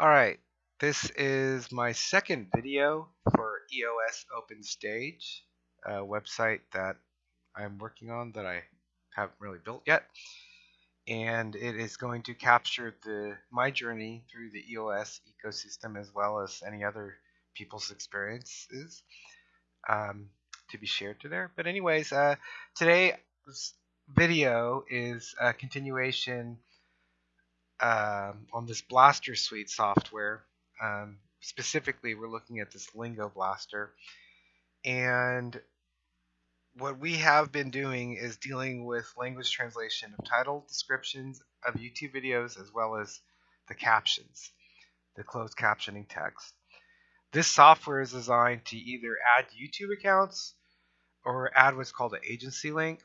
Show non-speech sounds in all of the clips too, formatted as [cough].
Alright, this is my second video for EOS Open Stage, a website that I'm working on that I haven't really built yet. And it is going to capture the my journey through the EOS ecosystem as well as any other people's experiences um, to be shared to there. But anyways, uh, today's video is a continuation um, on this Blaster Suite software. Um, specifically, we're looking at this Lingo Blaster. And what we have been doing is dealing with language translation of title descriptions of YouTube videos as well as the captions, the closed captioning text. This software is designed to either add YouTube accounts or add what's called an agency link.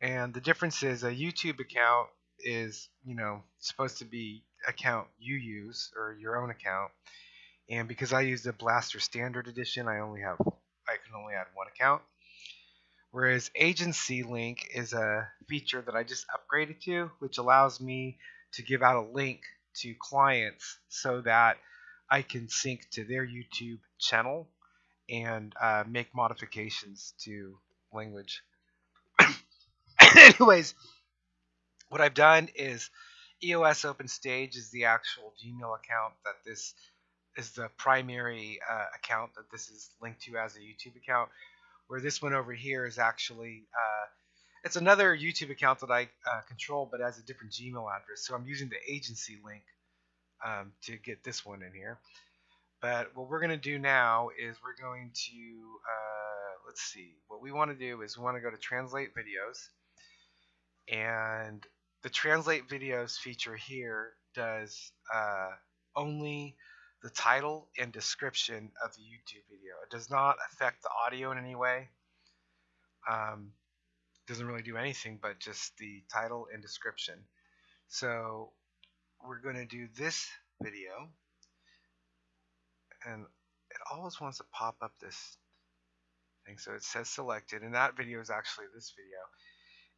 And the difference is a YouTube account is you know supposed to be account you use or your own account. And because I use the Blaster Standard Edition I only have I can only add one account. Whereas Agency Link is a feature that I just upgraded to which allows me to give out a link to clients so that I can sync to their YouTube channel and uh, make modifications to language. [coughs] Anyways what I've done is EOS Open Stage is the actual Gmail account that this is the primary uh, account that this is linked to as a YouTube account. Where this one over here is actually uh, it's another YouTube account that I uh, control, but has a different Gmail address. So I'm using the agency link um, to get this one in here. But what we're going to do now is we're going to uh, let's see. What we want to do is we want to go to translate videos and the translate videos feature here does uh, only the title and description of the YouTube video. It does not affect the audio in any way. Um, doesn't really do anything but just the title and description. So we're going to do this video and it always wants to pop up this thing. So it says selected and that video is actually this video.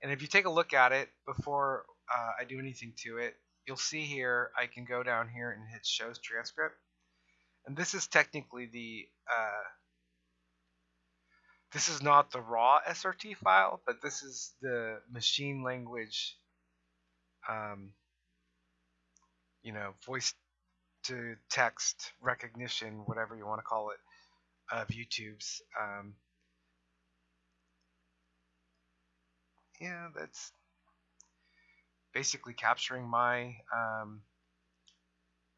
And if you take a look at it before uh, I do anything to it, you'll see here I can go down here and hit shows transcript. And this is technically the, uh, this is not the raw SRT file, but this is the machine language, um, you know, voice to text recognition, whatever you want to call it, of YouTube's. Um, yeah, that's basically capturing my um,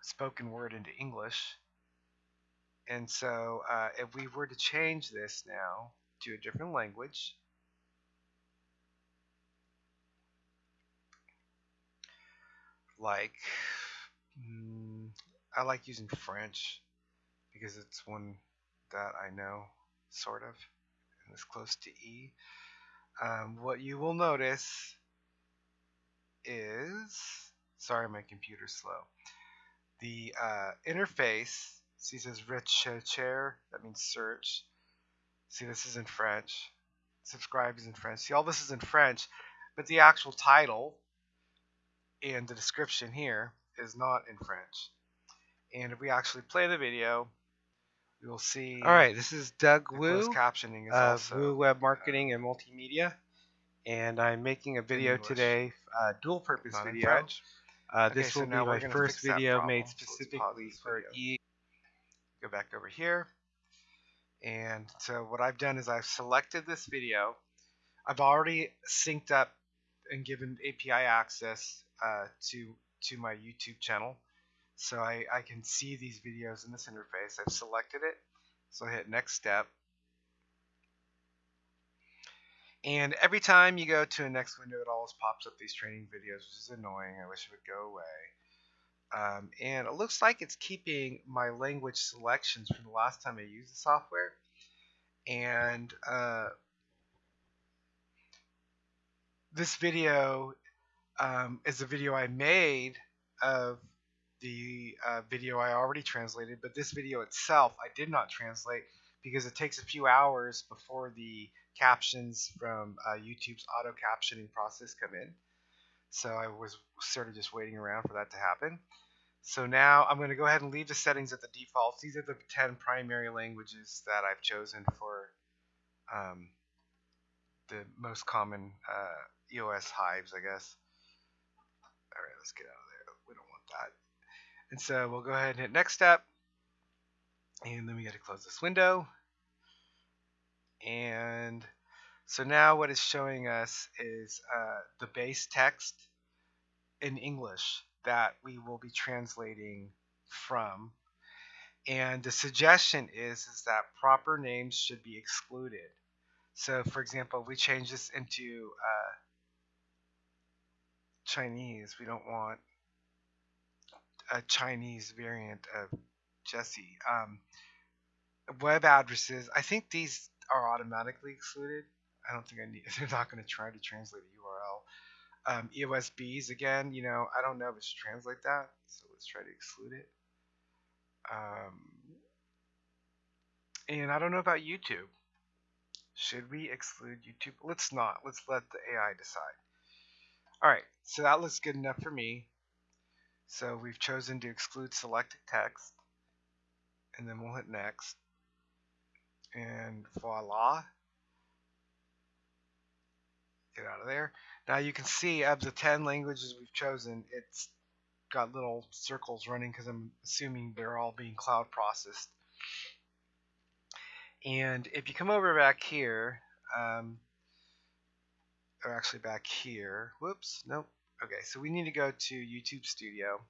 spoken word into English. And so uh, if we were to change this now to a different language, like mm, I like using French because it's one that I know sort of and it's close to E. Um, what you will notice is, sorry my computer's slow, the uh, interface, see it says rechercher, that means search. See this is in French. Subscribe is in French. See all this is in French, but the actual title and the description here is not in French. And if we actually play the video, we will see. All right, this is Doug Wu captioning is of also, Wu Web Marketing and Multimedia, and I'm making a video English. today, uh, dual purpose not video. Uh, Okay, this so will be my first video made So specifically this for video. E. Go back over here. And so what I've done is I've selected this video. I've already synced up and given API access uh, to to my YouTube channel. So I, I can see these videos in this interface. I've selected it. So I hit next step. And every time you go to a next window, it always pops up these training videos, which is annoying. I wish it would go away. Um, and it looks like it's keeping my language selections from the last time I used the software. And uh, this video um, is a video I made of the uh, video I already translated, but this video itself I did not translate because it takes a few hours before the captions from uh, YouTube's auto captioning process come in. So I was sort of just waiting around for that to happen. So now I'm going to go ahead and leave the settings at the defaults. These are the 10 primary languages that I've chosen for um, the most common uh, EOS hives, I guess. All right, let's get out of there. We don't want that. And so we'll go ahead and hit next step. And then we got to close this window. And so now what it's showing us is uh, the base text in English that we will be translating from. And the suggestion is, is that proper names should be excluded. So for example, we change this into uh, Chinese. We don't want a Chinese variant of Jesse. Um, web addresses, I think these are automatically excluded. I don't think I need, [laughs] they're not going to try to translate a URL. Um, EOSBs, again, you know, I don't know if it should translate that, so let's try to exclude it. Um, and I don't know about YouTube. Should we exclude YouTube? Let's not. Let's let the AI decide. All right, so that looks good enough for me. So we've chosen to exclude selected text, and then we'll hit next. And voila, get out of there. Now you can see of the 10 languages we've chosen, it's got little circles running because I'm assuming they're all being cloud processed. And if you come over back here, um, or actually back here, whoops, nope. Okay, so we need to go to YouTube Studio.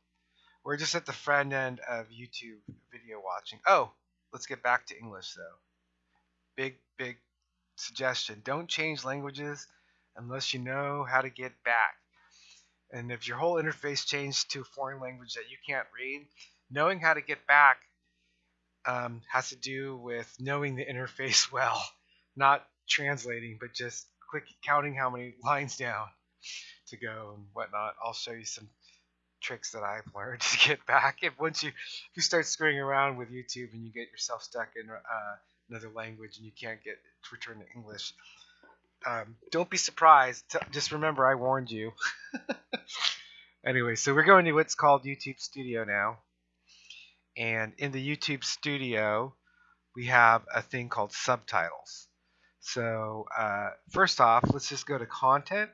We're just at the front end of YouTube video watching. Oh, let's get back to English though. Big, big suggestion. Don't change languages unless you know how to get back. And if your whole interface changed to a foreign language that you can't read, knowing how to get back um, has to do with knowing the interface [laughs] well, not translating, but just quick counting how many [laughs] lines down to go and whatnot. I'll show you some tricks that I've learned [laughs] to get back. If once you if you start screwing around with YouTube and you get yourself stuck in uh, another language and you can't get to return to English, um, don't be surprised. Just remember, I warned you. [laughs] anyway, so we're going to what's called YouTube Studio now. And in the YouTube Studio, we have a thing called subtitles. So uh, first off, let's just go to content.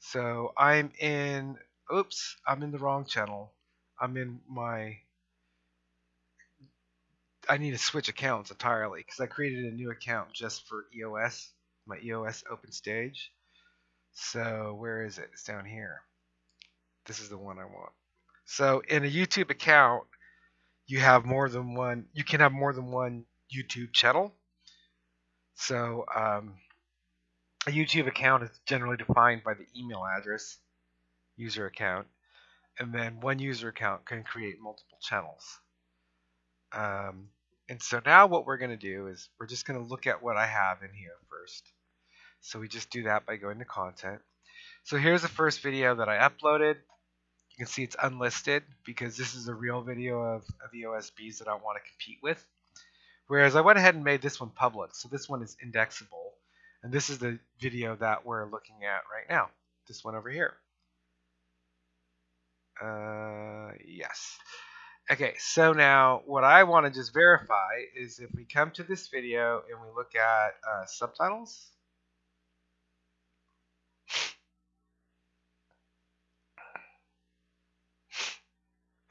So I'm in, oops, I'm in the wrong channel. I'm in my, I need to switch accounts entirely because I created a new account just for EOS my EOS open stage. So where is it? It's down here. This is the one I want. So in a YouTube account, you have more than one. You can have more than one YouTube channel. So um, a YouTube account is generally defined by the email address, user account, and then one user account can create multiple channels. Um, and so now what we're going to do is we're just going to look at what I have in here first. So we just do that by going to content. So here's the first video that I uploaded. You can see it's unlisted because this is a real video of, of EOSBs that I want to compete with. Whereas I went ahead and made this one public. So this one is indexable. And this is the video that we're looking at right now. This one over here. Uh, yes. Okay, so now what I want to just verify is if we come to this video and we look at uh, subtitles.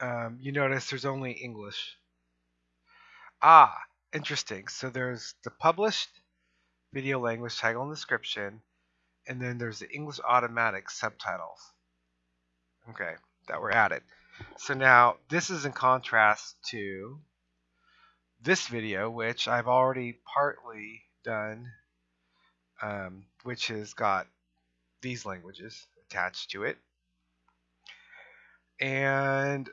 Um, you notice there's only English. Ah, interesting. So there's the published video language title and description, and then there's the English automatic subtitles. Okay, that were added. So now this is in contrast to this video, which I've already partly done, um, which has got these languages attached to it. And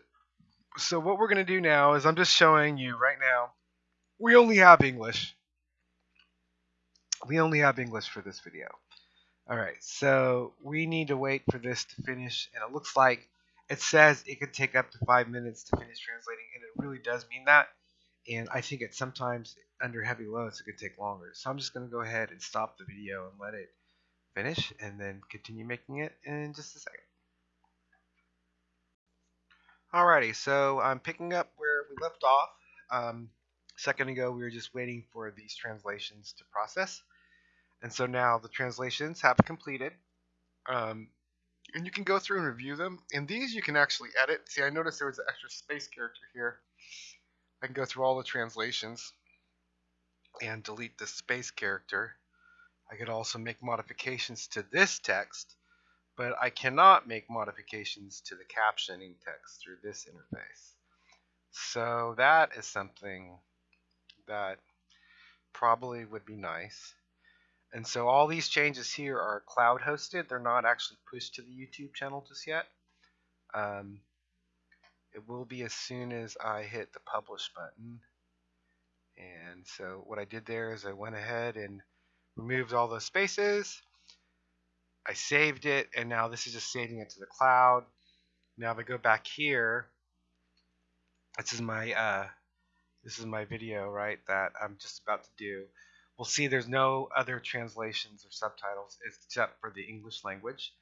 so what we're going to do now is I'm just showing you right now, we only have English. We only have English for this video. Alright, so we need to wait for this to finish, and it looks like it says it could take up to five minutes to finish translating, and it really does mean that. And I think at sometimes under heavy loads it could take longer. So I'm just going to go ahead and stop the video and let it finish, and then continue making it in just a second. Alrighty, so I'm picking up where we left off. Um, a second ago, we were just waiting for these translations to process. And so now the translations have completed. Um, and you can go through and review them. And these you can actually edit. See, I noticed there was an extra space character here. I can go through all the translations and delete the space character. I could also make modifications to this text but I cannot make modifications to the captioning text through this interface. So that is something that probably would be nice. And so all these changes here are cloud hosted. They're not actually pushed to the YouTube channel just yet. Um, it will be as soon as I hit the publish button. And so what I did there is I went ahead and removed all those spaces I saved it, and now this is just saving it to the cloud. Now if I go back here, this is my uh, this is my video, right, that I'm just about to do. We'll see there's no other translations or subtitles except for the English language.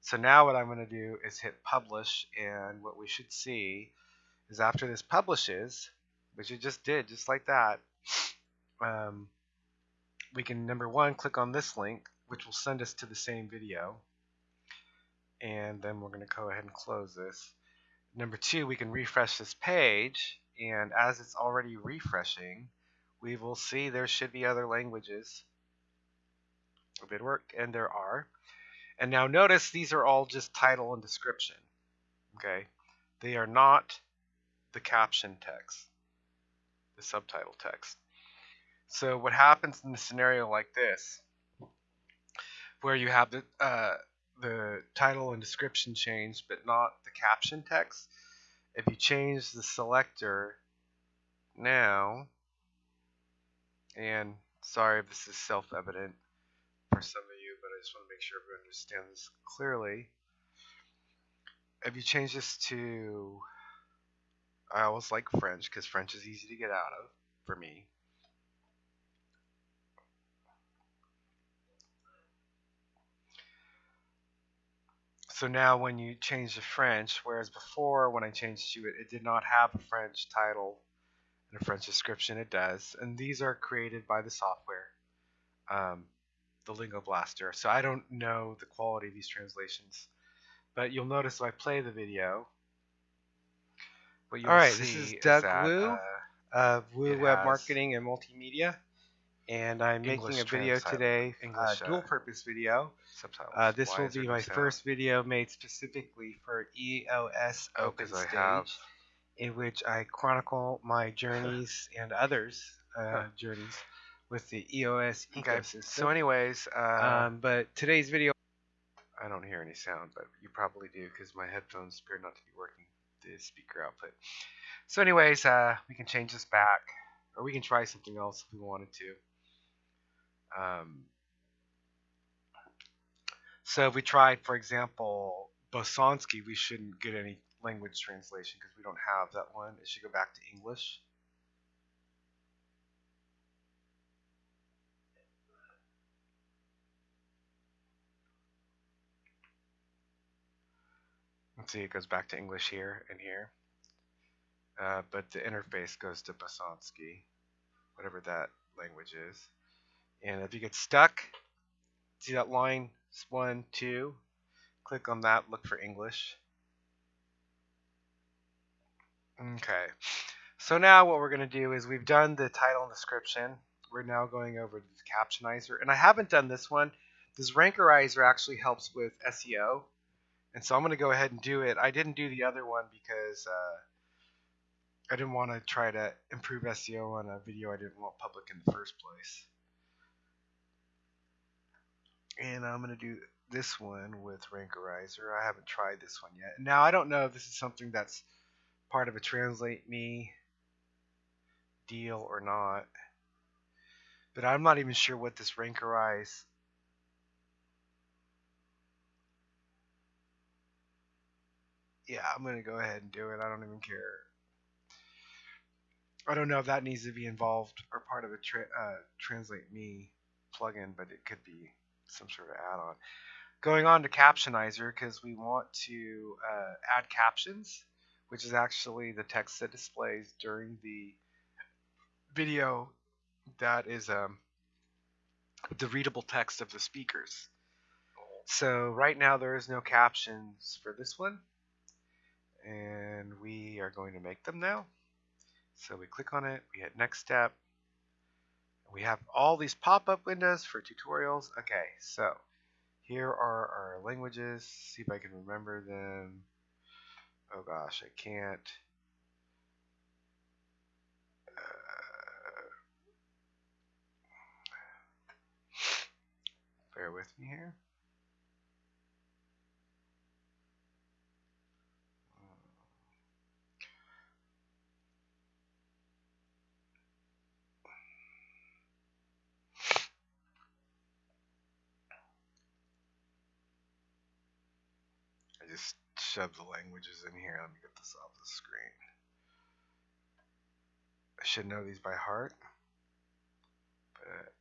So now what I'm going to do is hit publish, and what we should see is after this publishes, which it just did, just like that, um, we can, number one, click on this link, which will send us to the same video. And then we're going to go ahead and close this. Number two, we can refresh this page, and as it's already refreshing, we will see there should be other languages of work, and there are. And now notice these are all just title and description. Okay, they are not the caption text, the subtitle text. So what happens in a scenario like this where you have the uh, the title and description changed, but not the caption text. If you change the selector now, and sorry if this is self-evident for some of you, but I just want to make sure everyone understands clearly. If you change this to, I always like French because French is easy to get out of for me. So now when you change to French, whereas before when I changed to it, it did not have a French title and a French description, it does. And these are created by the software, um, the Lingo Blaster. So I don't know the quality of these translations. But you'll notice if I play the video, what you'll All right, this is Doug is that, Wu uh, of Wu Web Marketing and Multimedia and I'm English making a video today, English, uh, dual purpose video. Uh, this will be my first video made specifically for EOS oh, Stage, have... in which I chronicle my [laughs] journeys and others' uh, journeys with the EOS okay. ecosystem. So, anyways, uh, um, but today's video, I don't hear any sound, but you probably do because my headphones appear not to be working the speaker output. So, anyways, uh, we can change this back, or we can try something else if we wanted to. Um, so if we tried, for example, Bosanski, we shouldn't get any language translation because we don't have that one. It should go back to English. Let's see, it goes back to English here and here. Uh, but the interface goes to Bosanski, whatever that language is. And if you get stuck, see that line, one, two, click on that, look for English. Okay, so now what we're going to do is we've done the title and description. We're now going over to the Captionizer. And I haven't done this one. This Rankerizer actually helps with SEO. And so I'm going to go ahead and do it. I didn't do the other one because uh, I didn't want to try to improve SEO on a video I didn't want public in the first place and I'm going to do this one with Rankerizer. I haven't tried this one yet. Now, I don't know if this is something that's part of a Translate Me deal or not. But I'm not even sure what this Rankerize yeah, I'm to go ahead and do it. I don't even care. I don't know if that needs to be involved or part of a tra uh, Translate Me plugin, but it could be some sort of add-on. Going on to Captionizer because we want to uh, add captions. Which is actually the text that displays during the video that is um, the readable text of the speakers. So right now there is no captions for this one and we are going to make them now. So we click on it, we hit next step. We have all these pop-up windows for tutorials. Okay, so here are our languages. See if I can remember them. Oh gosh, I can't. Uh, bear with me here. Just shove the languages in here. Let me get this off the screen. I should know these by heart, but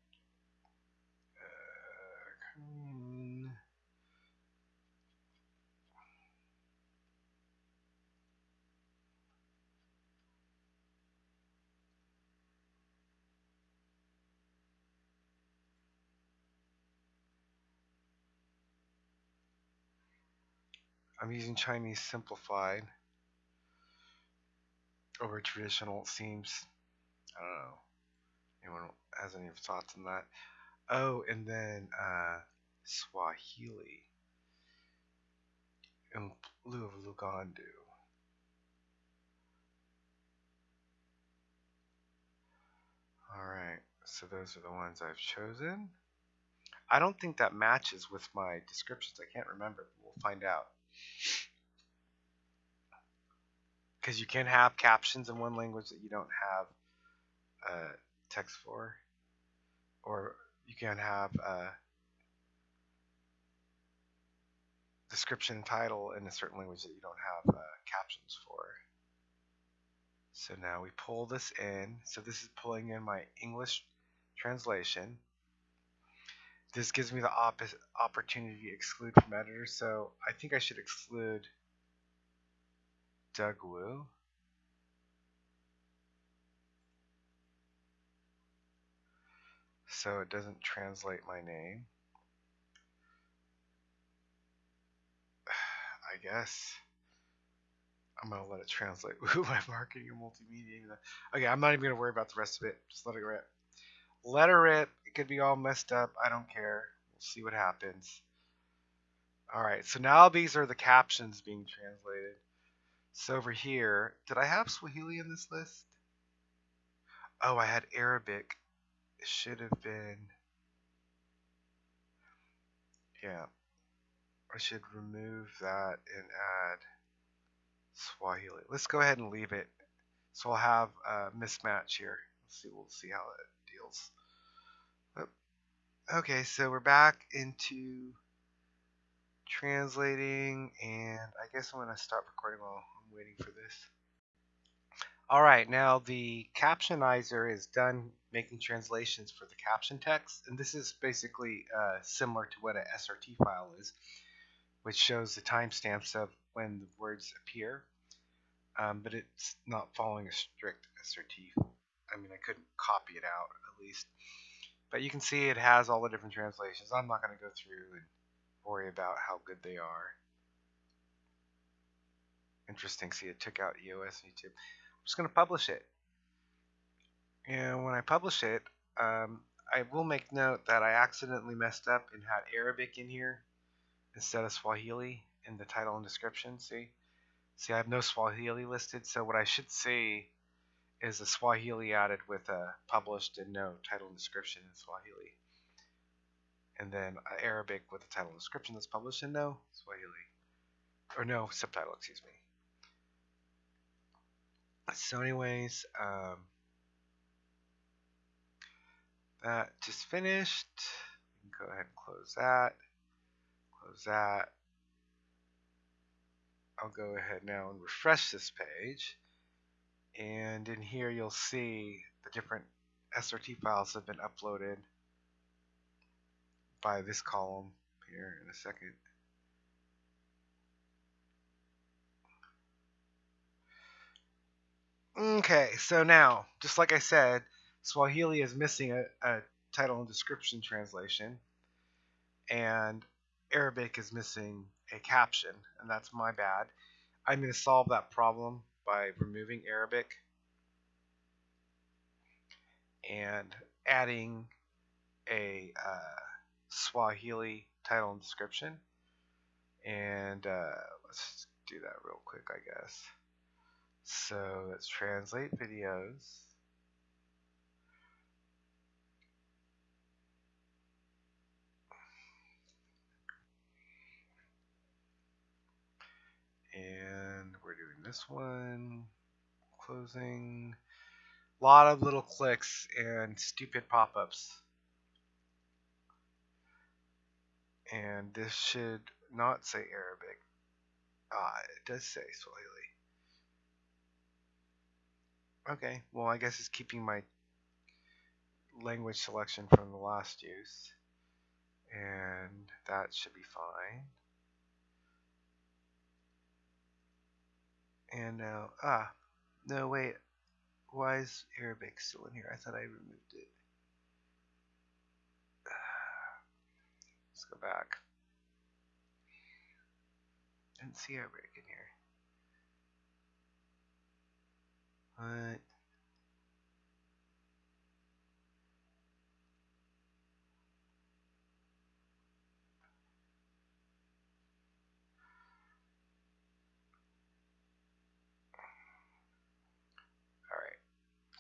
I'm using Chinese simplified over traditional. It seems, I don't know, anyone has any thoughts on that? Oh, and then uh, Swahili in lieu of Luganda. Alright, so those are the ones I've chosen. I don't think that matches with my descriptions. I can't remember. but We'll find out. Because you can have captions in one language that you don't have uh, text for, or you can have a description title in a certain language that you don't have uh, captions for. So now we pull this in. So this is pulling in my English translation. This gives me the opportunity to exclude from editor, so I think I should exclude Doug Wu. So it doesn't translate my name. [sighs] I guess I'm gonna let it translate [laughs] Wu by marketing and multimedia. Okay, I'm not even gonna worry about the rest of it. Just let it rip. Let her rip. It could be all messed up. I don't care. We'll see what happens. Alright, so now these are the captions being translated. So over here, did I have Swahili in this list? Oh, I had Arabic. It should have been... Yeah. I should remove that and add Swahili. Let's go ahead and leave it. So I'll have a mismatch here. Let's see. We'll see how it deals. Okay, so we're back into translating, and I guess I'm going to stop recording while I'm waiting for this. Alright, now the captionizer is done making translations for the caption text, and this is basically uh, similar to what an SRT file is, which shows the timestamps of when the words appear, um, but it's not following a strict SRT. I mean, I couldn't copy it out, at least. But you can see it has all the different translations. I'm not going to go through and worry about how good they are. Interesting. See, it took out EOS and YouTube. I'm just going to publish it. And when I publish it, um, I will make note that I accidentally messed up and had Arabic in here instead of Swahili in the title and description. See? See, I have no Swahili listed, so what I should see is a Swahili added with a published and no title and description in Swahili. And then Arabic with a title and description that's published and no Swahili. Or no subtitle, excuse me. So anyways, um, that just finished. go ahead and close that. Close that. I'll go ahead now and refresh this page and in here you'll see the different SRT files have been uploaded by this column here in a second. Okay, so now, just like I said, Swahili is missing a, a title and description translation, and Arabic is missing a caption, and that's my bad. I'm going to solve that problem by removing Arabic and adding a uh, Swahili title and description. And uh, let's do that real quick, I guess. So let's translate videos. And we're doing this one. Closing. A lot of little clicks and stupid pop-ups. And this should not say Arabic. Ah, it does say Swahili. Okay, well I guess it's keeping my language selection from the last use. And that should be fine. And now, ah, no wait, why is Arabic still in here? I thought I removed it. [sighs] Let's go back. Didn't see Arabic in here. What?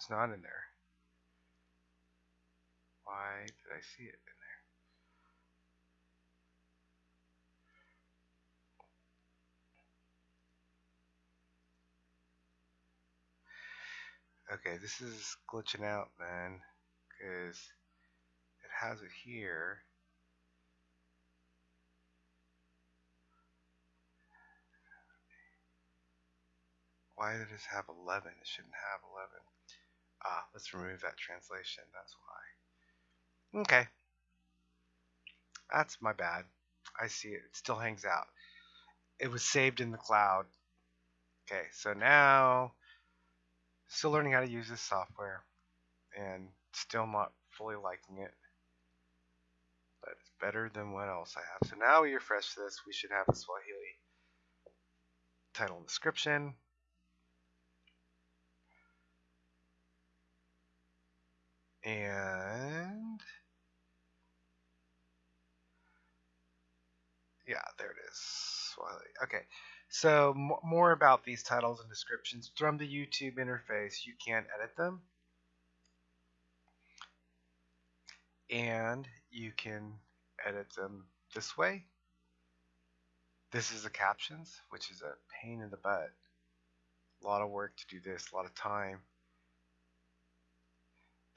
It's not in there. Why did I see it in there? Okay, this is glitching out, then, because it has it here. Why did it have 11? It shouldn't have 11. Ah, let's remove that translation. That's why. Okay. That's my bad. I see it. It still hangs out. It was saved in the cloud. Okay, so now Still learning how to use this software and still not fully liking it. But it's better than what else I have. So now we refresh this. We should have a Swahili title and description. And yeah, there it is. Okay. So more about these titles and descriptions. From the YouTube interface, you can edit them. And you can edit them this way. This is the captions, which is a pain in the butt. A lot of work to do this, a lot of time.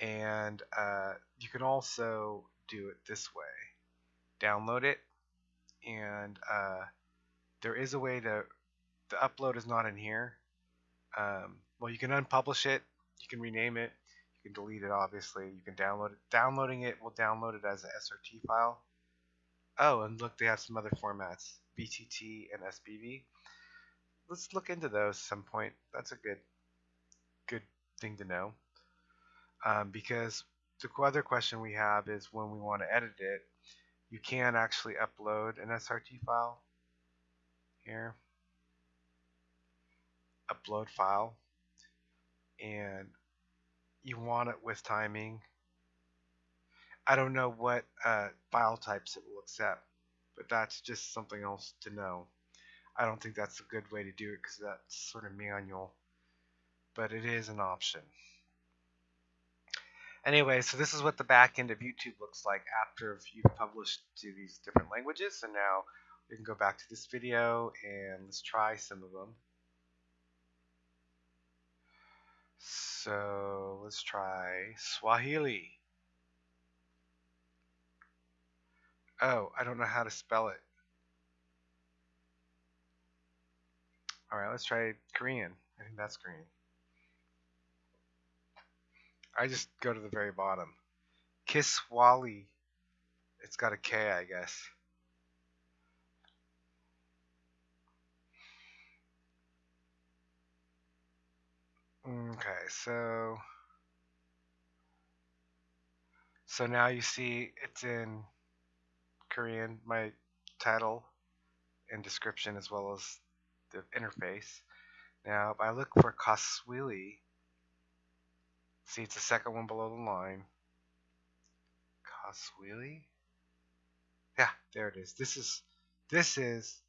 And uh, you can also do it this way. Download it and uh, there is a way to the upload is not in here. Um, well, you can unpublish it. You can rename it. You can delete it. Obviously, you can download it. Downloading it will download it as an SRT file. Oh, and look, they have some other formats: VTT and SBV. Let's look into those some point. That's a good, good thing to know. Um, because the other question we have is when we want to edit it, you can actually upload an SRT file here. Upload file. And you want it with timing. I don't know what uh, file types it will accept but that's just something else to know. I don't think that's a good way to do it because that's sort of manual but it is an option anyway so this is what the back end of YouTube looks like after you've published to these different languages and now we can go back to this video and let's try some of them. So let's try Swahili. Oh, I don't know how to spell it. Alright, let's try Korean. I think that's Korean. I just go to the very bottom. Kiswali. It's got a K, I guess. Okay, so so now you see it's in Korean, my title and description as well as the interface. Now, if I look for Kaswili, see it's the second one below the line. Kaswili? Yeah, there it is. This is this is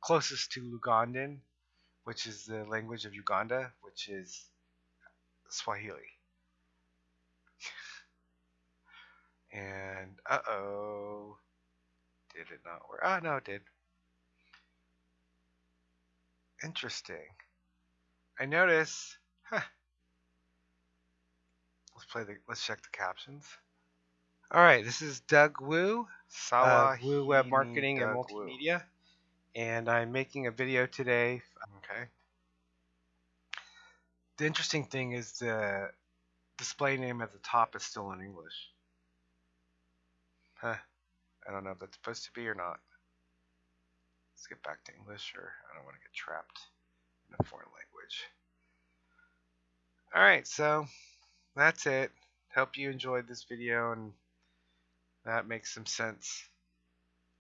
closest to Lugandan, which is the language of Uganda, which is Swahili. [laughs] and uh oh, did it not work? Ah, no, it did. Interesting. I notice. Huh. Let's play the. Let's check the captions. All right, this is Doug Wu, uh, Wu Web Marketing Doug and Multimedia, Wu. and I'm making a video today. Okay. The interesting thing is the display name at the top is still in English. Huh. I don't know if that's supposed to be or not. Let's get back to English, or I don't want to get trapped in a foreign language. Alright, so that's it. Hope you enjoyed this video and that makes some sense.